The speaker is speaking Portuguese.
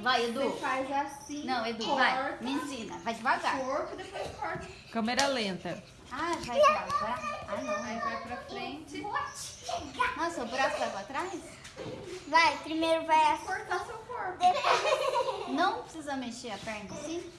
Vai Edu. Assim, não, Edu, corta. vai. Me ensina. Vai devagar. Corpo, depois corta. Câmera lenta. Ah, vai devagar. Ah, não. Aí vai pra frente. Nossa, o braço vai pra trás? Vai, primeiro vai assim. Cortar seu corpo. Não precisa mexer a perna assim?